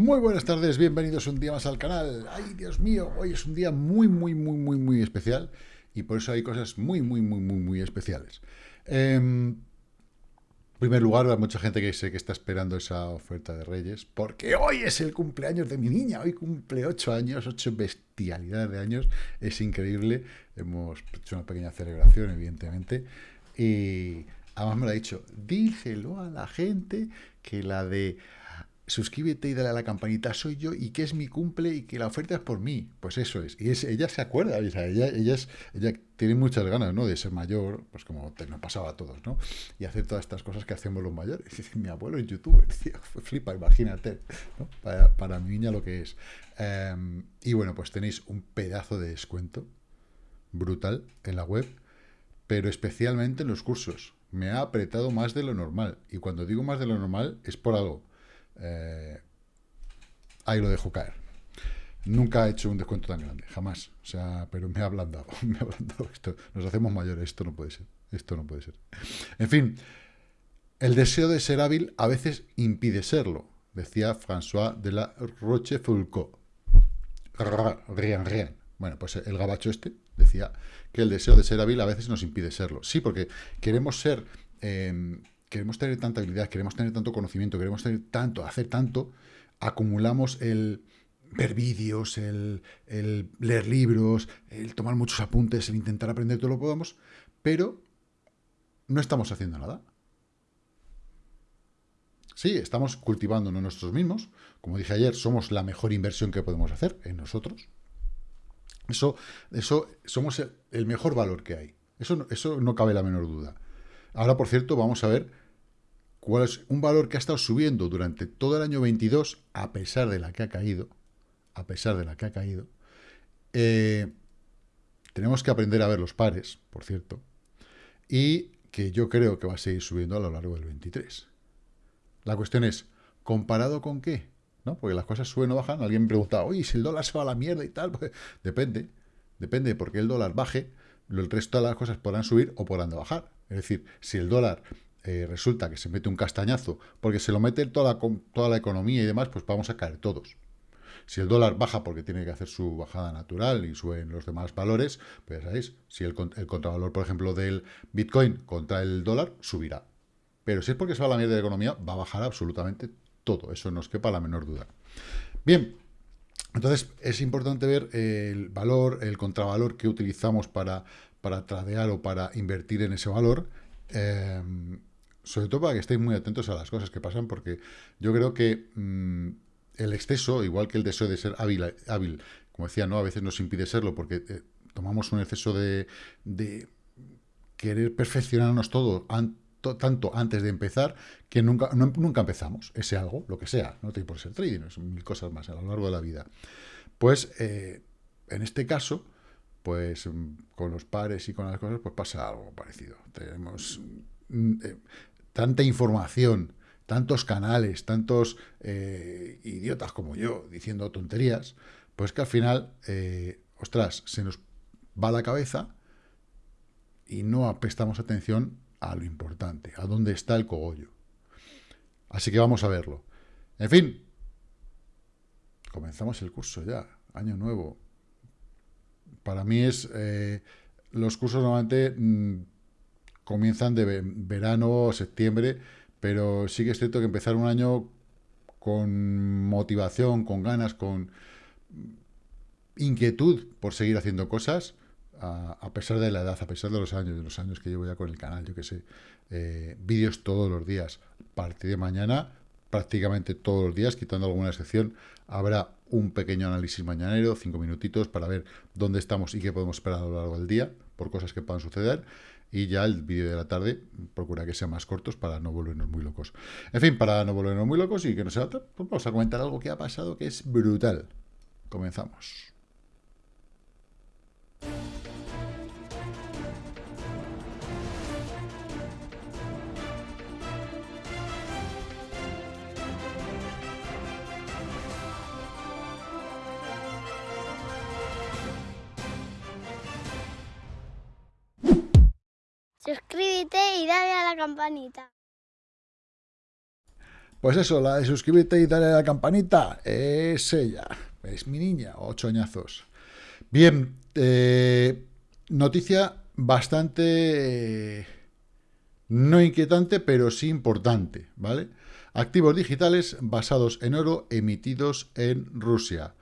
Muy buenas tardes, bienvenidos un día más al canal. Ay, Dios mío, hoy es un día muy, muy, muy, muy, muy especial y por eso hay cosas muy, muy, muy, muy, muy especiales. Em, en primer lugar, hay mucha gente que sé que está esperando esa oferta de Reyes, porque hoy es el cumpleaños de mi niña, hoy cumple 8 años, 8 bestialidades de años, es increíble, hemos hecho una pequeña celebración, evidentemente, y además me lo ha dicho, díselo a la gente que la de suscríbete y dale a la campanita, soy yo y que es mi cumple y que la oferta es por mí. Pues eso es. Y ella se acuerda, ella, ella, es, ella tiene muchas ganas, ¿no? De ser mayor, pues como te, nos pasaba a todos, ¿no? Y hacer todas estas cosas que hacemos los mayores. mi abuelo es youtuber, tío, flipa, imagínate, ¿no? Para, mi niña lo que es. Em, y bueno, pues tenéis un pedazo de descuento brutal en la web, pero especialmente en los cursos. Me ha apretado más de lo normal. Y cuando digo más de lo normal es por algo eh, ahí lo dejo caer. Nunca he hecho un descuento tan grande, jamás. O sea, pero me ha ablandado, me ha ablandado esto. Nos hacemos mayores, esto no puede ser. Esto no puede ser. En fin, el deseo de ser hábil a veces impide serlo, decía François de la Rochefoucauld. Rien, rien. Bueno, pues el gabacho este decía que el deseo de ser hábil a veces nos impide serlo. Sí, porque queremos ser eh, queremos tener tanta habilidad, queremos tener tanto conocimiento, queremos tener tanto, hacer tanto, acumulamos el ver vídeos, el, leer libros, el tomar muchos apuntes, el intentar aprender todo lo que podamos, pero no estamos haciendo nada. Sí, estamos cultivándonos nosotros mismos. Como dije ayer, somos la mejor inversión que podemos hacer en nosotros. Eso, eso somos el, mejor valor que hay. Eso, eso no cabe la menor duda. Ahora, por cierto, vamos a ver cuál es un valor que ha estado subiendo durante todo el año 22, a pesar de la que ha caído, a pesar de la que ha caído. Eh, tenemos que aprender a ver los pares, por cierto, y que yo creo que va a seguir subiendo a lo largo del 23. La cuestión es, ¿comparado con qué? ¿No? Porque las cosas suben o bajan. Alguien me pregunta, oye, si el dólar se va a la mierda y tal, pues depende. Depende, porque el dólar baje, el resto de las cosas podrán subir o podrán bajar. Es decir, si el dólar eh, resulta que se mete un castañazo, porque se lo mete toda la, toda la economía y demás, pues vamos a caer todos. Si el dólar baja porque tiene que hacer su bajada natural y suben los demás valores, pues ya sabéis, si el, contravalor, por ejemplo, del Bitcoin contra el dólar, subirá. Pero si es porque se va a la mierda de la economía, va a bajar absolutamente todo. Eso nos quepa la menor duda. Bien, entonces es importante ver el valor, el contravalor que utilizamos para, para tradear o para invertir en ese valor. Eh, sobre todo para que estéis muy atentos a las cosas que pasan, porque yo creo que mm, el exceso, igual que el deseo de ser hábil, hábil, como decía, ¿no? A veces nos impide serlo, porque eh, tomamos un exceso de, querer perfeccionarnos todo tanto antes de empezar que nunca, nunca empezamos ese algo, lo que sea, no tiene por ser trading, son mil cosas más a lo largo de la vida. Pues eh, en este caso, pues mm, con los pares y con las cosas, pues pasa algo parecido. Tenemos tanta información, tantos canales, tantos eh, idiotas como yo diciendo tonterías, pues que al final, eh, ostras, se nos va la cabeza y no prestamos atención a lo importante, a dónde está el cogollo. Así que vamos a verlo. En fin, comenzamos el curso ya, año nuevo. Para mí es... Eh, los cursos normalmente mm, comienzan de verano septiembre, pero sí que es cierto que empezar un año con motivación, con ganas, con inquietud por seguir haciendo cosas, a, pesar de la edad, a pesar de los años, de los años que llevo ya con el canal, yo que sé, eh, vídeos todos los días. A partir de mañana, prácticamente todos los días, quitando alguna excepción, habrá un pequeño análisis mañanero, cinco minutitos, para ver dónde estamos y qué podemos esperar a lo largo del día, por cosas que puedan suceder y ya el vídeo de la tarde procura que sean más cortos para no volvernos muy locos. En fin, para no volvernos muy locos y que no sea otra, pues vamos a comentar algo que ha pasado que es brutal. Comenzamos. Suscríbete y dale a la campanita. Pues eso, la de suscribirte y darle a la campanita, es ella, es mi niña, ocho añazos. Bien, eh, noticia bastante no inquietante, pero sí importante, ¿vale? Activos digitales basados en oro emitidos en Rusia.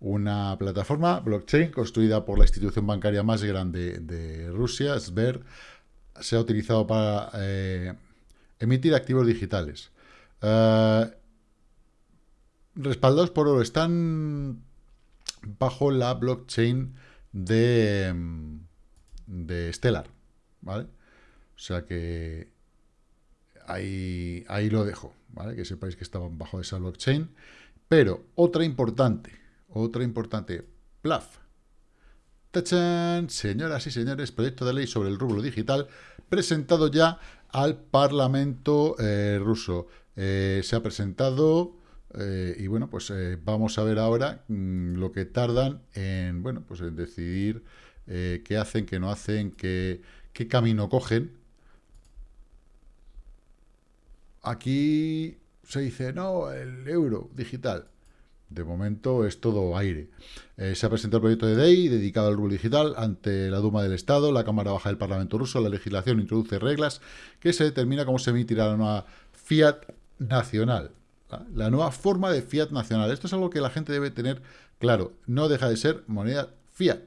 Una plataforma blockchain construida por la institución bancaria más grande de Rusia, Sber, se ha utilizado para eh, emitir activos digitales. Eh, respaldados por oro, están bajo la blockchain de, de Stellar, ¿vale? O sea que ahí, ahí lo dejo, ¿vale? Que sepáis que estaban bajo esa blockchain. Pero otra importante, otra importante, PLAF. Señoras y señores, proyecto de ley sobre el rublo digital presentado ya al Parlamento eh, ruso. Eh, se ha presentado eh, y bueno, pues vamos a ver ahora mm, lo que tardan en, bueno, pues decidir qué hacen, qué no hacen, qué camino cogen Aquí se dice, no, el euro digital. De momento es todo aire. Eh, se ha presentado el proyecto de ley dedicado al rublo digital ante la Duma del Estado, la Cámara Baja del Parlamento ruso. La legislación introduce reglas que se determina cómo se emitirá la nueva fiat nacional. La nueva forma de fiat nacional. Esto es algo que la gente debe tener claro. No deja de ser moneda fiat.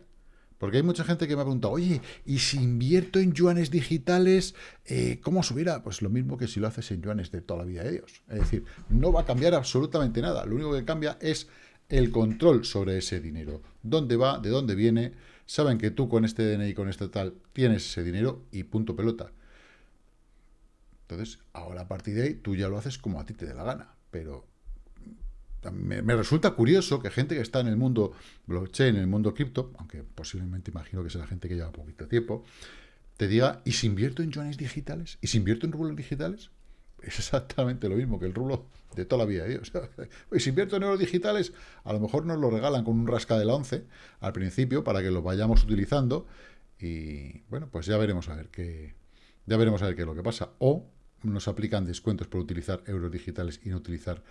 Porque hay mucha gente que me ha preguntado, oye, ¿y si invierto en yuanes digitales, eh, cómo subirá? Pues lo mismo que si lo haces en yuanes de toda la vida de Dios. Es decir, no va a cambiar absolutamente nada. Lo único que cambia es el control sobre ese dinero. ¿Dónde va? ¿De dónde viene? Saben que tú con este DNI, con este tal, tienes ese dinero y punto pelota. Entonces, ahora a partir de ahí, tú ya lo haces como a ti te dé la gana. Pero me, resulta curioso que gente que está en el mundo blockchain, en el mundo cripto, aunque posiblemente imagino que sea gente que lleva poquito tiempo, te diga, ¿y si invierto en yuanes digitales? ¿Y si invierto en rublos digitales? Es exactamente lo mismo que el rublo de toda la vida de Dios. Y si invierto en euros digitales, a lo mejor nos lo regalan con un rasca de la 11 al principio para que lo vayamos utilizando y bueno, pues ya veremos a ver qué ya veremos a ver qué es lo que pasa. O nos aplican descuentos por utilizar euros digitales y no utilizar,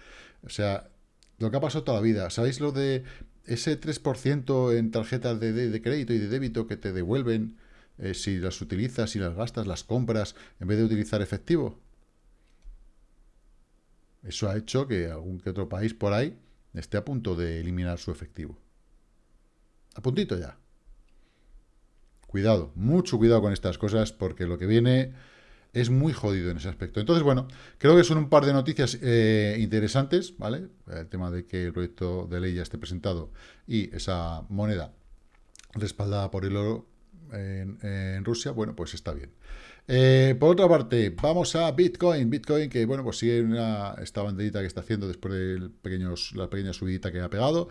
o sea, lo que ha pasado toda la vida. ¿Sabéis lo de ese 3% en tarjetas de, crédito y de débito que te devuelven eh, si las utilizas, si las gastas, las compras, en vez de utilizar efectivo? Eso ha hecho que algún que otro país por ahí esté a punto de eliminar su efectivo. A puntito ya. Cuidado, mucho cuidado con estas cosas, porque lo que viene es muy jodido en ese aspecto. Entonces, bueno, creo que son un par de noticias eh, interesantes, ¿vale? El tema de que el proyecto de ley ya esté presentado y esa moneda respaldada por el oro en, Rusia, bueno, pues está bien. Eh, por otra parte, vamos a Bitcoin. Bitcoin que, bueno, pues sigue una, esta banderita que está haciendo después de pequeños, la pequeña subidita que ha pegado.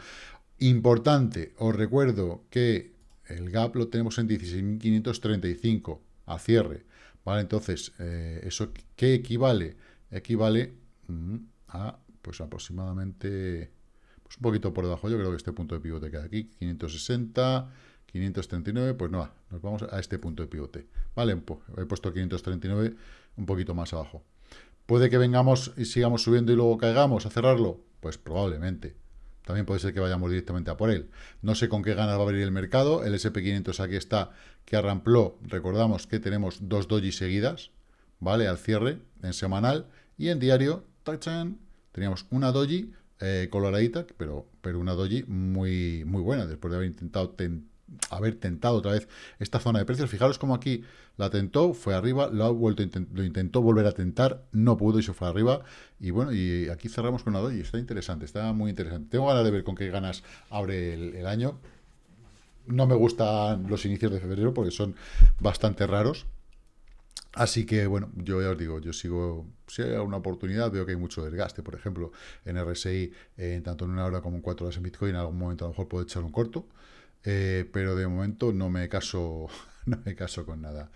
Importante, os recuerdo que el gap lo tenemos en 16.535 a cierre. ¿Vale? Entonces, eh, ¿eso qué equivale? Equivale mm, a, pues aproximadamente, pues un poquito por debajo, yo creo que este punto de pivote queda aquí, 560, 539, pues no, nos vamos a este punto de pivote, ¿vale? He puesto 539 un poquito más abajo. ¿Puede que vengamos y sigamos subiendo y luego caigamos a cerrarlo? Pues probablemente. También puede ser que vayamos directamente a por él. No sé con qué ganas va a abrir el mercado. El SP500 aquí está, que arrampló. Recordamos que tenemos dos doji seguidas, ¿vale? Al cierre, en semanal. Y en diario, ¡tachan! teníamos una doji eh, coloradita, pero, pero una doji muy, muy buena, después de haber intentado haber tentado otra vez esta zona de precios. Fijaros cómo aquí la tentó, fue arriba, lo, ha vuelto, lo intentó volver a tentar, no pudo y se fue arriba. Y bueno, y aquí cerramos con la y Está interesante, está muy interesante. Tengo ganas de ver con qué ganas abre el, año. No me gustan los inicios de febrero porque son bastante raros. Así que, bueno, yo ya os digo, yo sigo, si hay una oportunidad, veo que hay mucho desgaste, por ejemplo, en RSI, eh, tanto en una hora como en cuatro horas en Bitcoin, en algún momento a lo mejor puedo echar un corto, eh, pero de momento no me caso, no me caso con nada.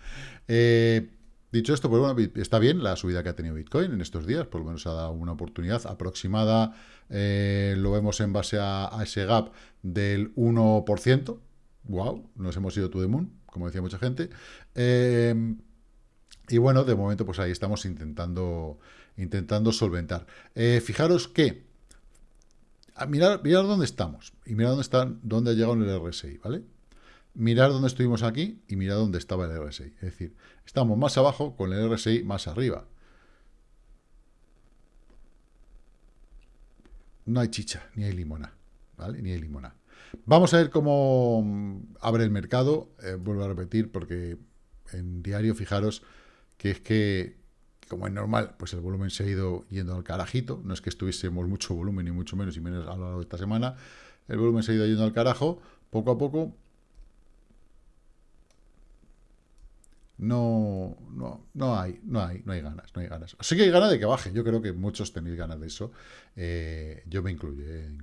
Eh, dicho esto, pues bueno, está bien la subida que ha tenido Bitcoin en estos días, por lo menos ha dado una oportunidad aproximada, eh, lo vemos en base a, ese gap del 1%, wow, nos hemos ido to the moon, como decía mucha gente, Y bueno, de momento, pues ahí estamos intentando, intentando solventar. Eh, fijaros que, mirar, mirar dónde estamos y mirar dónde, están, dónde ha llegado el RSI, ¿vale? Mirar dónde estuvimos aquí y mirar dónde estaba el RSI. Es decir, estamos más abajo con el RSI más arriba. No hay chicha, ni hay limona, ¿vale? Ni hay limona. Vamos a ver cómo abre el mercado. Eh, vuelvo a repetir porque en diario, fijaros, que es que, como es normal, pues el volumen se ha ido yendo al carajito, no es que estuviésemos mucho volumen, ni mucho menos, y menos a lo largo de esta semana, el volumen se ha ido yendo al carajo, poco a poco, no, no, no hay, no hay, no hay ganas, no hay ganas. Sí que hay ganas de que baje, yo creo que muchos tenéis ganas de eso, eh, yo me incluyo, eh,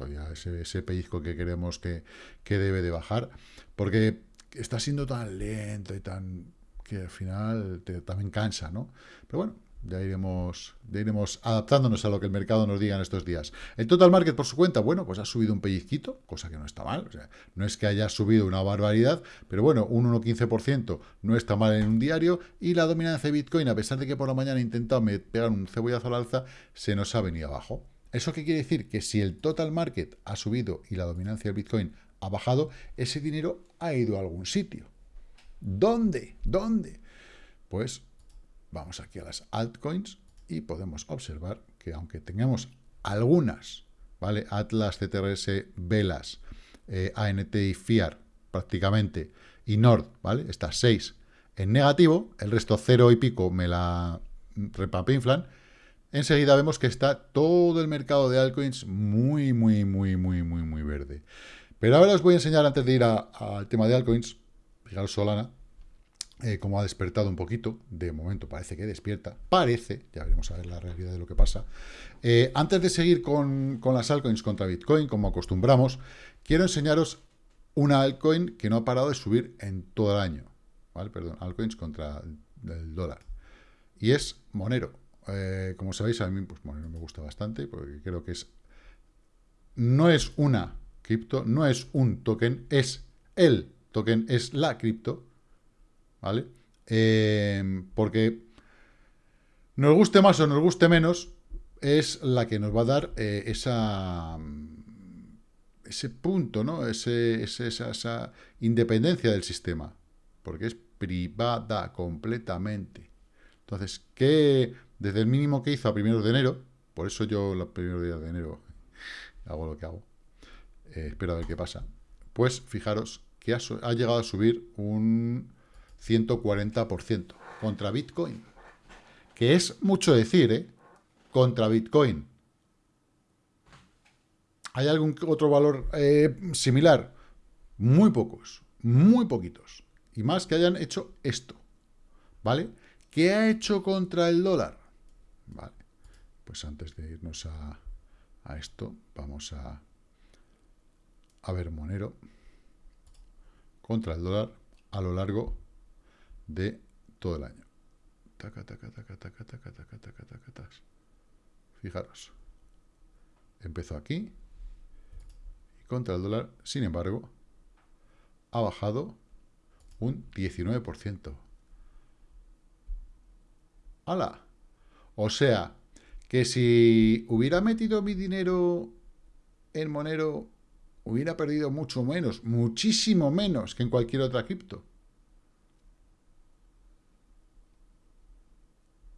todavía ese, pellizco que queremos que, que debe de bajar, porque está siendo tan lento y tan que al final también cansa, ¿no? Pero bueno, ya iremos, ya iremos adaptándonos a lo que el mercado nos diga en estos días. El total market por su cuenta, bueno, pues ha subido un pellizquito, cosa que no está mal. O sea, no es que haya subido una barbaridad, pero bueno, un 1,15% no está mal en un diario. Y la dominancia de Bitcoin, a pesar de que por la mañana he intentado pegar un cebollazo al alza, se nos ha venido abajo. ¿Eso qué quiere decir? Que si el total market ha subido y la dominancia del Bitcoin ha bajado, ese dinero ha ido a algún sitio. ¿Dónde? ¿Dónde? Pues vamos aquí a las altcoins y podemos observar que aunque tengamos algunas, ¿vale? Atlas, CTRS, Velas, eh, ANT y FIAR prácticamente, y Nord, ¿vale? Estas seis en negativo, el resto cero y pico me la repapinflan, enseguida vemos que está todo el mercado de altcoins muy, muy, muy, muy, muy, muy verde. Pero ahora os voy a enseñar, antes de ir al tema de altcoins, Fijaros Solana, eh, como ha despertado un poquito, de momento parece que despierta, parece, ya veremos a ver la realidad de lo que pasa. Eh, antes de seguir con, las altcoins contra Bitcoin, como acostumbramos, quiero enseñaros una altcoin que no ha parado de subir en todo el año, ¿vale? Perdón, altcoins contra el, dólar. Y es Monero. Eh, como sabéis, a mí pues, Monero me gusta bastante, porque creo que es... No es una cripto, no es un token, es el token es la cripto, ¿vale? Eh, porque nos guste más o nos guste menos, es la que nos va a dar eh, esa, ese punto, ¿no? Ese, esa, independencia del sistema, porque es privada completamente. Entonces, que desde el mínimo que hizo a primeros de enero, por eso yo los primeros días de enero hago lo que hago, eh, espero a ver qué pasa, pues fijaros que ha, llegado a subir un 140% contra Bitcoin. Que es mucho decir, ¿eh? Contra Bitcoin. ¿Hay algún otro valor eh, similar? Muy pocos, muy poquitos. Y más que hayan hecho esto, ¿vale? ¿Qué ha hecho contra el dólar? Vale, pues antes de irnos a, esto, vamos a, a ver Monero contra el dólar a lo largo de todo el año. Fijaros. Empezó aquí y contra el dólar, sin embargo, ha bajado un 19%. ¡Hala! O sea, que si hubiera metido mi dinero en Monero hubiera perdido mucho menos, muchísimo menos que en cualquier otra cripto.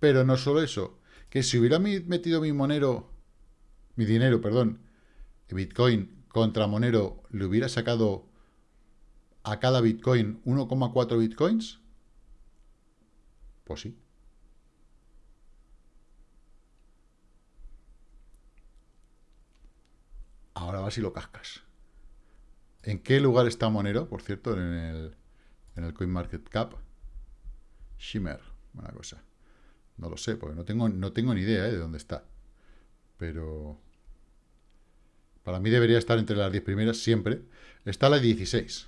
Pero no solo eso, que si hubiera metido mi monero, mi dinero, perdón, Bitcoin contra Monero, le hubiera sacado a cada Bitcoin 1,4 Bitcoins, pues sí. Ahora vas y lo cascas. ¿En qué lugar está Monero, por cierto, en el, en el CoinMarketCap? Shimmer, una cosa. No lo sé, porque no tengo, no tengo ni idea ¿eh? de dónde está. Pero para mí debería estar entre las 10 primeras siempre. Está la 16.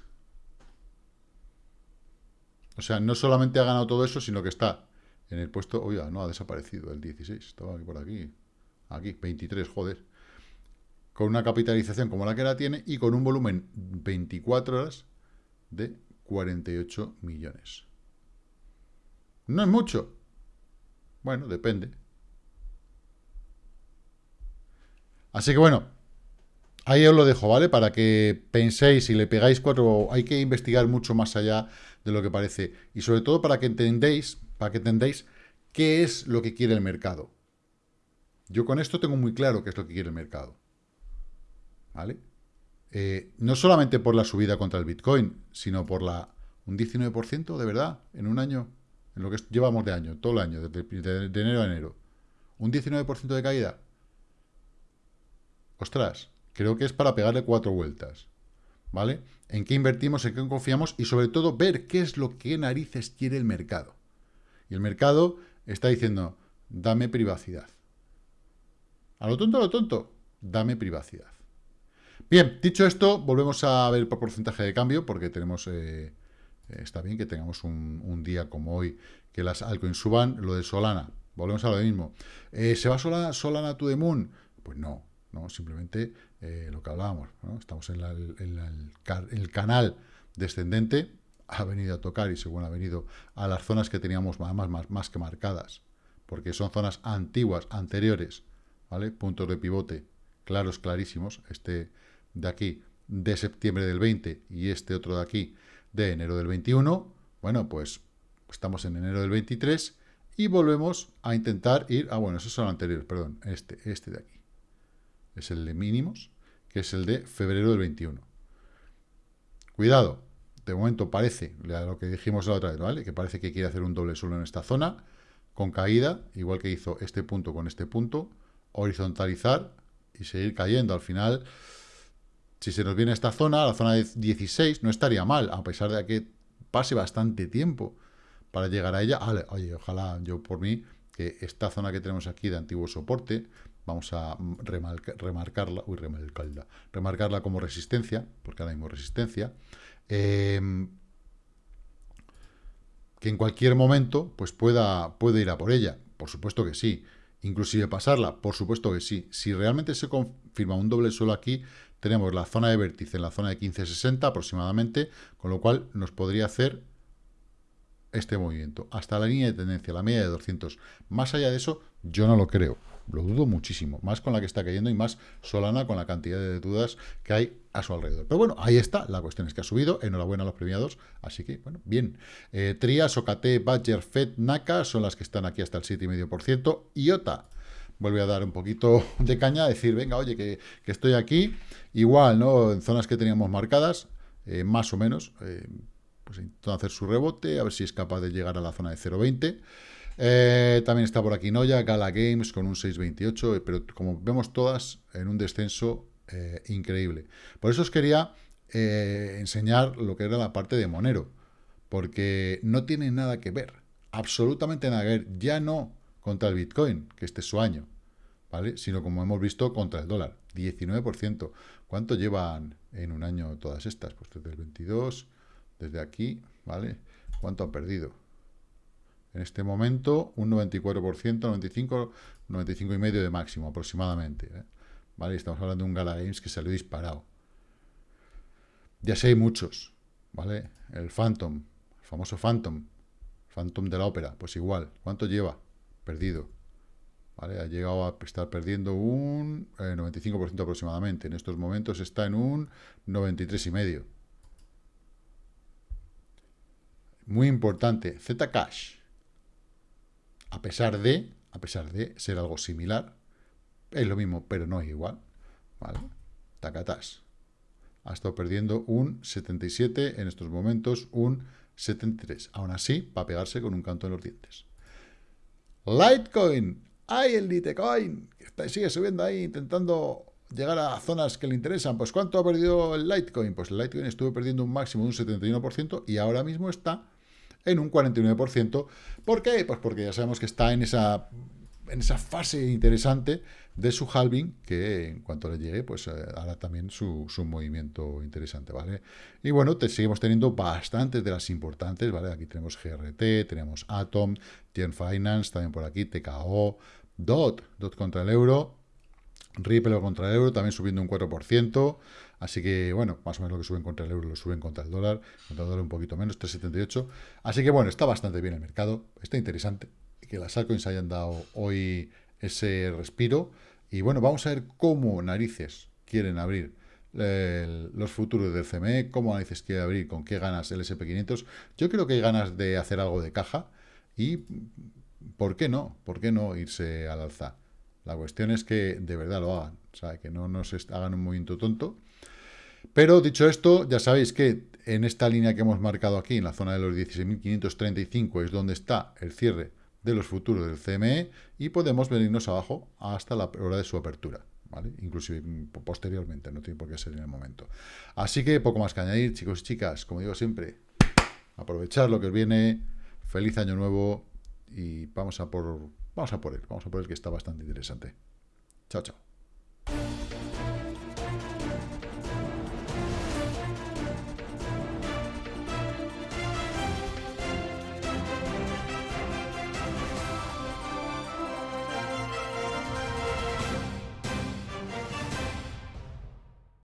O sea, no solamente ha ganado todo eso, sino que está en el puesto... Oiga, no, ha desaparecido el 16. Estaba por aquí. Aquí, 23, joder con una capitalización como la que la tiene y con un volumen 24 horas de 48 millones. No es mucho. Bueno, depende. Así que bueno, ahí os lo dejo, ¿vale? Para que penséis y le pegáis cuatro... Hay que investigar mucho más allá de lo que parece. Y sobre todo para que entendéis, para que entendáis qué es lo que quiere el mercado. Yo con esto tengo muy claro qué es lo que quiere el mercado. ¿Vale? Eh, no solamente por la subida contra el Bitcoin, sino por la un 19% de verdad en un año, en lo que llevamos de año, todo el año, de, enero a enero. Un 19% de caída. Ostras, creo que es para pegarle cuatro vueltas. ¿Vale? En qué invertimos, en qué confiamos y sobre todo ver qué es lo que narices quiere el mercado. Y el mercado está diciendo, dame privacidad. A lo tonto, a lo tonto, dame privacidad. Bien, dicho esto, volvemos a ver por porcentaje de cambio, porque tenemos, eh, está bien que tengamos un, día como hoy, que las altcoins suban, lo de Solana, volvemos a lo mismo. Eh, ¿Se va Solana, Solana to the moon? Pues no, no, simplemente eh, lo que hablábamos, estamos en, el, canal descendente, ha venido a tocar y según ha venido a las zonas que teníamos más, más, más que marcadas, porque son zonas antiguas, anteriores, ¿vale? Puntos de pivote claros, clarísimos, este de aquí de septiembre del 20 y este otro de aquí de enero del 21, bueno, pues estamos en enero del 23 y volvemos a intentar ir, ah, bueno, esos son anteriores, perdón, este, este de aquí, es el de mínimos, que es el de febrero del 21. Cuidado, de momento parece, lo que dijimos la otra vez, ¿vale? Que parece que quiere hacer un doble suelo en esta zona, con caída, igual que hizo este punto con este punto, horizontalizar y seguir cayendo. Al final, si se nos viene esta zona, la zona de 16, no estaría mal, a pesar de que pase bastante tiempo para llegar a ella. Oye, ojalá yo por mí, que esta zona que tenemos aquí de antiguo soporte, vamos a remarcarla, uy, remarcarla, remarcarla como resistencia, porque ahora mismo resistencia, em, que en cualquier momento pues pueda, puede ir a por ella. Por supuesto que sí. Inclusive pasarla, por supuesto que sí. Si realmente se confirma un doble suelo aquí, tenemos la zona de vértice en la zona de 1560 aproximadamente, con lo cual nos podría hacer este movimiento, hasta la línea de tendencia, la media de 200. Más allá de eso, yo no lo creo. Lo dudo muchísimo, más con la que está cayendo y más Solana con la cantidad de dudas que hay a su alrededor. Pero bueno, ahí está, la cuestión es que ha subido, enhorabuena a los premiados, así que, bueno, bien. Eh, Trias, OKT, Badger, Fed, Naka son las que están aquí hasta el 7,5%, IOTA vuelve a dar un poquito de caña, decir, venga, oye, que, estoy aquí, igual, ¿no? En zonas que teníamos marcadas, eh, más o menos, eh, pues intentando hacer su rebote, a ver si es capaz de llegar a la zona de 0,20%. Eh, también está por aquí Noya, Gala Games con un 6.28, eh, pero como vemos todas en un descenso increíble. Por eso os quería enseñar lo que era la parte de Monero, porque no tiene nada que ver, absolutamente nada que ver, ya no contra el Bitcoin, que este es su año, ¿vale? Sino como hemos visto contra el dólar, 19%. ¿Cuánto llevan en un año todas estas? Pues desde el 22, desde aquí, ¿vale? ¿Cuánto han perdido? En este momento, un 94%, 95, 95,5% de máximo aproximadamente. ¿eh? ¿Vale? Estamos hablando de un Gala Games que salió disparado. Ya sé, hay muchos. ¿Vale? El Phantom, el famoso Phantom, Phantom de la ópera, pues igual. ¿Cuánto lleva? Perdido. Ha llegado a estar perdiendo un 95% eh, aproximadamente. En estos momentos está en un 93,5%. Muy importante, Zcash a pesar de, a pesar de ser algo similar, es lo mismo, pero no es igual, ¿vale? Tacatás. Ha estado perdiendo un 77, en estos momentos un 73. Aún así, va a pegarse con un canto en los dientes. Litecoin. ¡Ay, el Litecoin! Sigue subiendo ahí, intentando llegar a zonas que le interesan. Pues ¿cuánto ha perdido el Litecoin? Pues el Litecoin estuvo perdiendo un máximo de un 71% y ahora mismo está en un 49%. ¿Por qué? Pues porque ya sabemos que está en esa, en esa fase interesante de su halving, que en cuanto le llegue, pues eh, hará también su, movimiento interesante, ¿vale? Y bueno, te, seguimos teniendo bastantes de las importantes, ¿vale? Aquí tenemos GRT, tenemos Atom, Tien Finance, también por aquí, TKO, DOT, DOT contra el euro, Ripple contra el euro, también subiendo un 4%, Así que, bueno, más o menos lo que suben contra el euro lo suben contra el dólar, contra el dólar un poquito menos, 3,78. Así que, bueno, está bastante bien el mercado, está interesante que las altcoins hayan dado hoy ese respiro. Y bueno, vamos a ver cómo narices quieren abrir los futuros del CME, cómo narices quiere abrir, con qué ganas el SP500. Yo creo que hay ganas de hacer algo de caja y, ¿por qué no? ¿Por qué no irse al alza? La cuestión es que de verdad lo hagan, o sea, que no nos hagan un movimiento tonto. Pero dicho esto, ya sabéis que en esta línea que hemos marcado aquí, en la zona de los 16.535, es donde está el cierre de los futuros del CME y podemos venirnos abajo hasta la hora de su apertura. ¿vale? Inclusive posteriormente, no tiene por qué ser en el momento. Así que poco más que añadir, chicos y chicas, como digo siempre, aprovechar lo que os viene, feliz año nuevo y vamos a por, vamos a por él, vamos a por él que está bastante interesante. Chao, chao.